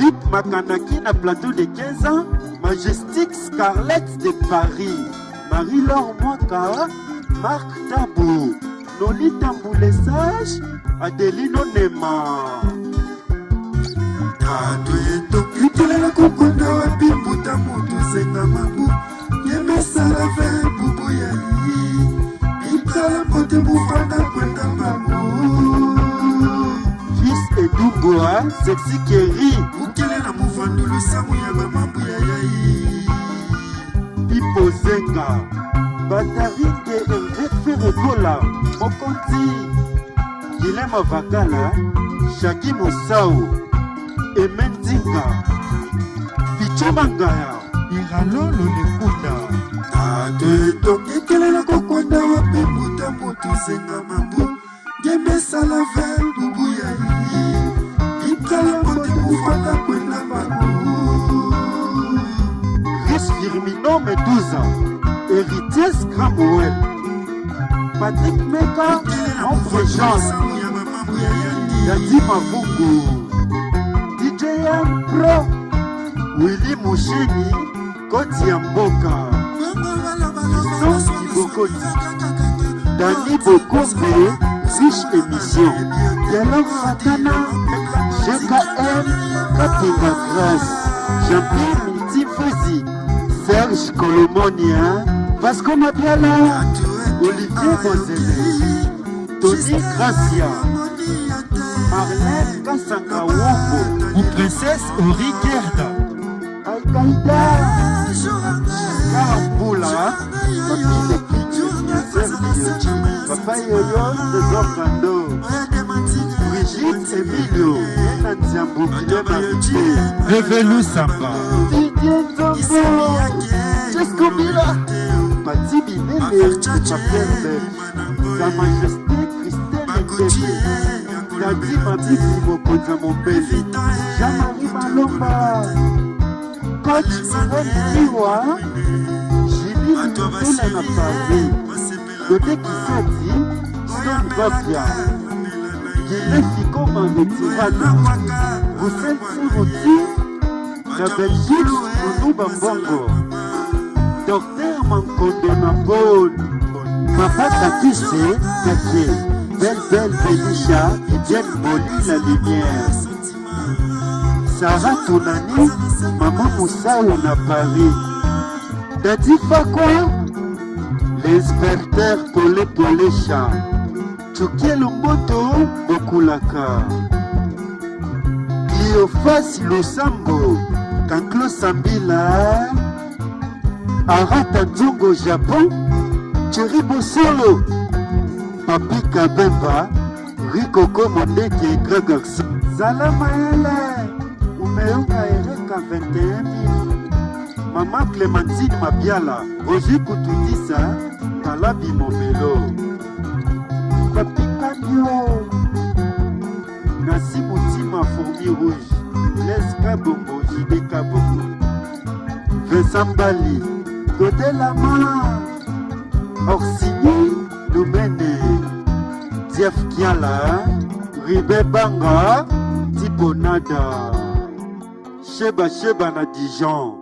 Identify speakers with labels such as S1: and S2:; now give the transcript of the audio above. S1: Lip Makanaki na plateau de 15 ans, Majestic Scarlett de Paris, Marie-Laure Mwaka, Marc Tabou, Noli Tamboulesage, Adelino Nema. Tato yeto, kitolela kokonda wapi mbuta moto senga mabu, yemesala ve bubu ya yi, bitala pote mufanda kwenda mabu. Fils Edougoa, sexy Kerry, mando losambo ya bamambu ya yai ipozenga batarike enrefe rekola mokonzi gilema vakala shaki mosau eme ndinga ficomangaya iralolo lekunda tato etongi kelelo kokwanda wapi mutamutu zenga mambu ngemesala ve lubu ya ii ikala motemufaka Firmino Medusa 12 ans. Patrick Meka, en fréquence. Yadi DJM Pro. Willy Moucheni, Koti Amboka. Kibokoti. Dani Émission. Yalor Fatana, GKM, Katina Jean-Pierre Serge Colomonia, hein? Vasco Mapiala, Olivier Bozele, Tony Gracia, Marlène Kansangawongo, ou Princesse Ori Gerda, Alkaïda, Karambula, Papa Yoyo de Gorkando, Brigitte Emilio, Nadia Guillaume Arité, Revelou Samba, Didier Zambo, Skobila Mati Bilele Mapembe Sa Majesté Christelle Mbembe Nadi Mabisi mokonzi ya mobeli Jean-Marie Malomba Coach Simone Miwa Julie Mutula na Paris Dote Kisati Son Babia Guilé Fikoma Netirana Roussel Suruti na Belgique Onuba Mbongo docteur mankonde na boni mapata kise katie bel bel belisha etienne boli la lumière sara tonani mama mosau na paris dadi fakwa l'inspecteur pole pole cha tukie lumboto bokulaka cleofas losambo kanklo sambila arata dzongo japon theri bosolo papi kabemba rikoko mondeke grand garçon zala mayele umeunga ereka 21000 mama clémentine mabiala rogi kutudisa tala bimobelo papikabio nasi motima fourmi rouge leska bombo jidekabongo vincent mbali totelama orsini domene dief kiala ribe banga tiponada sheba sheba na dijon